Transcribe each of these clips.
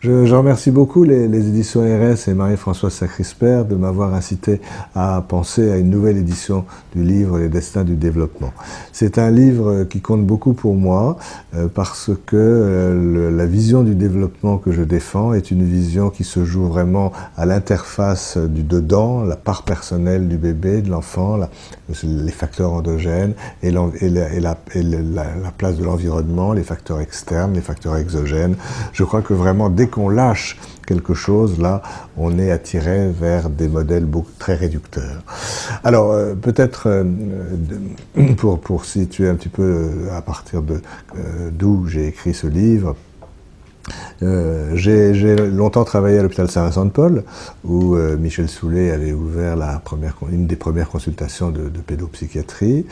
Je, je, remercie beaucoup les, les éditions RS et Marie-Françoise Sacrisper de m'avoir incité à penser à une nouvelle édition du livre Les destins du développement. C'est un livre qui compte beaucoup pour moi euh, parce que euh, le, la vision du développement que je défends est une vision qui se joue vraiment à l'interface du dedans, la part personnelle du bébé, de l'enfant, les facteurs endogènes et, la, et, la, et la, la place de l'environnement, les facteurs externes, les facteurs exogènes. Je crois que vraiment dès qu'on lâche quelque chose, là, on est attiré vers des modèles beaucoup, très réducteurs. Alors, euh, peut-être, euh, pour, pour situer un petit peu euh, à partir de d'où j'ai écrit ce livre, euh, j'ai longtemps travaillé à l'hôpital Saint-Vincent-de-Paul, où euh, Michel Soulet avait ouvert une des premières consultations de, de pédopsychiatrie.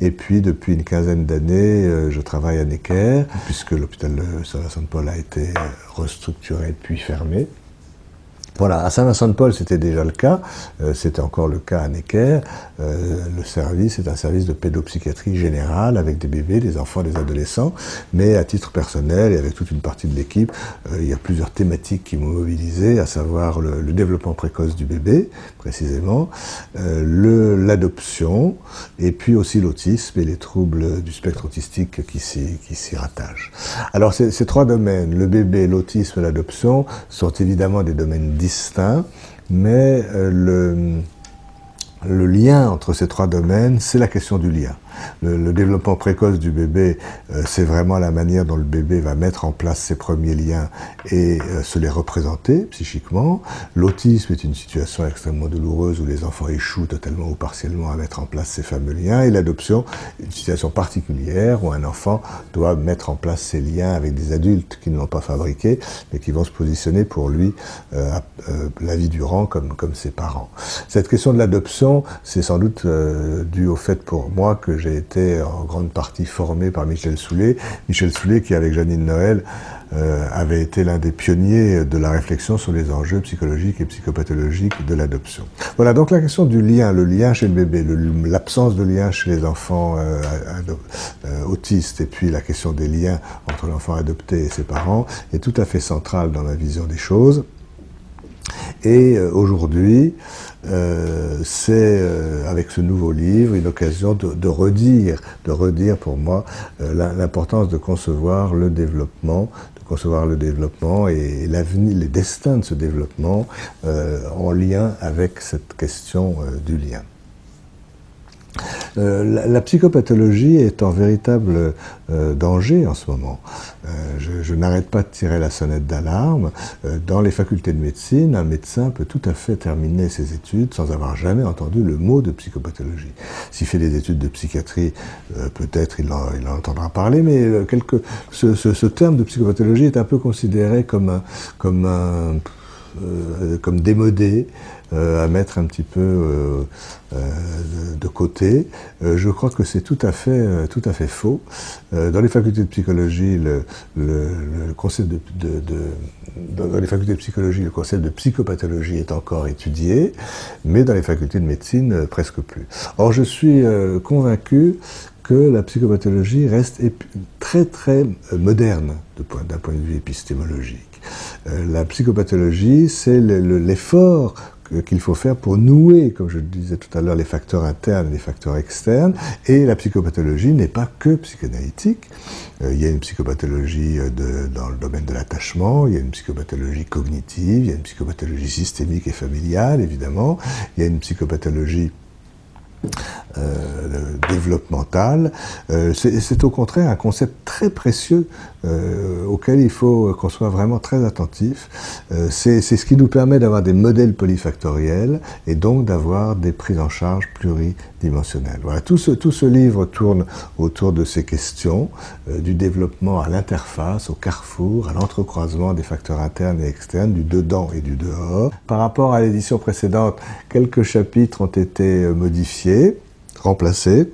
Et puis, depuis une quinzaine d'années, euh, je travaille à Necker, puisque l'hôpital Saint-Vincent-de-Paul a été restructuré puis fermé. Voilà, à Saint-Vincent-de-Paul, c'était déjà le cas. Euh, c'était encore le cas à Necker. Euh, le service est un service de pédopsychiatrie générale avec des bébés, des enfants, des adolescents. Mais à titre personnel et avec toute une partie de l'équipe, euh, il y a plusieurs thématiques qui m'ont mobilisé, à savoir le, le, développement précoce du bébé, précisément, euh, l'adoption, et puis aussi l'autisme et les troubles du spectre autistique qui s'y rattachent. Alors ces, trois domaines, le bébé, l'autisme et l'adoption, sont évidemment des domaines distincts, mais euh, le, le lien entre ces trois domaines, c'est la question du lien. Le, développement précoce du bébé, euh, c'est vraiment la manière dont le bébé va mettre en place ses premiers liens et euh, se les représenter psychiquement. L'autisme est une situation extrêmement douloureuse où les enfants échouent totalement ou partiellement à mettre en place ces fameux liens. Et l'adoption, une situation particulière où un enfant doit mettre en place ses liens avec des adultes qui ne l'ont pas fabriqué, mais qui vont se positionner pour lui euh la vie durant comme, comme ses parents. Cette question de l'adoption, c'est sans doute euh, dû au fait pour moi que j'ai été en grande partie formé par Michel Soulet. Michel Soulet qui, avec Janine Noël, euh, avait été l'un des pionniers de la réflexion sur les enjeux psychologiques et psychopathologiques de l'adoption. Voilà, donc la question du lien, le lien chez le bébé, l'absence de lien chez les enfants euh, autistes, et puis la question des liens entre l'enfant adopté et ses parents, est tout à fait centrale dans ma vision des choses. Et aujourd'hui, euh, c'est euh, avec ce nouveau livre une occasion de, redire, de redire pour moi euh, l'importance de concevoir le développement, de concevoir le développement et l'avenir, les destins de ce développement en lien avec cette question du lien. Euh, la, psychopathologie est en véritable euh, danger en ce moment. Euh, je, n'arrête pas de tirer la sonnette d'alarme. Dans les facultés de médecine, un médecin peut tout à fait terminer ses études sans avoir jamais entendu le mot de psychopathologie. S'il fait des études de psychiatrie, peut-être il, en entendra parler, mais ce, terme de psychopathologie est un peu considéré comme un euh, comme démodé, euh, à mettre un petit peu euh, de, côté. je crois que c'est tout à fait tout à fait faux. dans les facultés de psychologie, le, concept de, dans les facultés de psychologie, le concept de psychopathologie est encore étudié, mais dans les facultés de médecine, presque plus. Or, je suis convaincu que la psychopathologie reste très très moderne d'un point, de vue épistémologique. Euh, la psychopathologie, c'est l'effort qu'il faut faire pour nouer, comme je le disais tout à l'heure, les facteurs internes et les facteurs externes. Et la psychopathologie n'est pas que psychanalytique. Euh, il y a une psychopathologie euh, dans le domaine de l'attachement, il y a une psychopathologie cognitive, il y a une psychopathologie systémique et familiale, évidemment. Il y a une psychopathologie euh, développemental. Euh, c'est au contraire un concept très précieux euh, auquel il faut qu'on soit vraiment très attentif. Euh, c'est ce qui nous permet d'avoir des modèles polyfactoriels et donc d'avoir des prises en charge pluridimensionnelles. Tout ce, tout ce livre tourne autour de ces questions euh, du développement à l'interface, au carrefour, à l'entrecroisement des facteurs internes et externes, du dedans et du dehors. Par rapport à l'édition précédente, quelques chapitres ont été modifiés remplacés.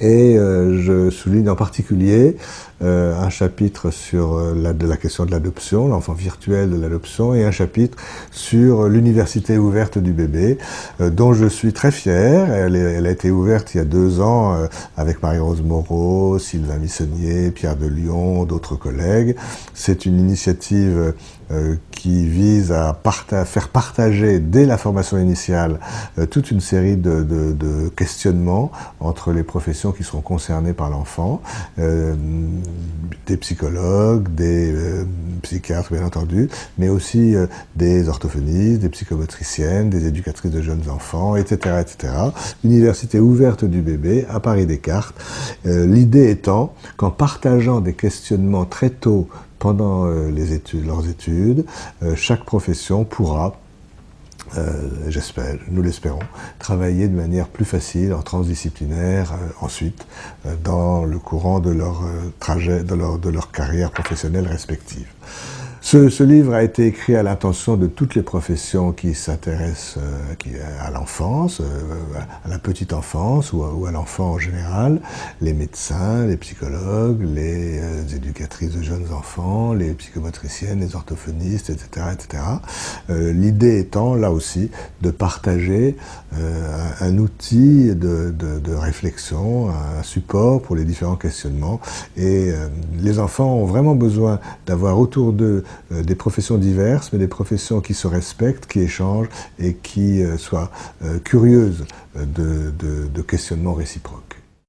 Et euh, je souligne en particulier un chapitre sur la, de la question de l'adoption, l'enfant virtuel de l'adoption, et un chapitre sur l'université ouverte du bébé, dont je suis très fier. Elle, elle, a été ouverte il y a deux ans avec Marie-Rose Moreau, Sylvain Missonnier, Pierre de Lyon, d'autres collègues. C'est une initiative euh, qui vise à faire partager dès la formation initiale euh, toute une série de, questionnements entre les professions qui seront concernées par l'enfant, euh, des psychologues, des psychiatres bien entendu, mais aussi des orthophonistes, des psychomotriciennes, des éducatrices de jeunes enfants, etc. etc. Université ouverte du bébé à Paris Descartes. L'idée étant qu'en partageant des questionnements très tôt pendant euh, leurs études, euh, chaque profession pourra euh, j'espère, nous l'espérons, travailler de manière plus facile, en transdisciplinaire, ensuite, dans le courant de leur trajet, de leur, de leur carrière professionnelle respective. Ce, livre a été écrit à l'intention de toutes les professions qui s'intéressent euh, à l'enfance, euh, à la petite enfance ou à, l'enfant en général, les médecins, les psychologues, les euh, éducatrices de jeunes enfants, les psychomotriciennes, les orthophonistes, etc. etc. L'idée étant, là aussi, de partager un, outil de, réflexion, un support pour les différents questionnements. Et les enfants ont vraiment besoin d'avoir autour d'eux euh, des professions diverses, mais des professions qui se respectent, qui échangent et qui euh, soient euh, curieuses de, de questionnements réciproques.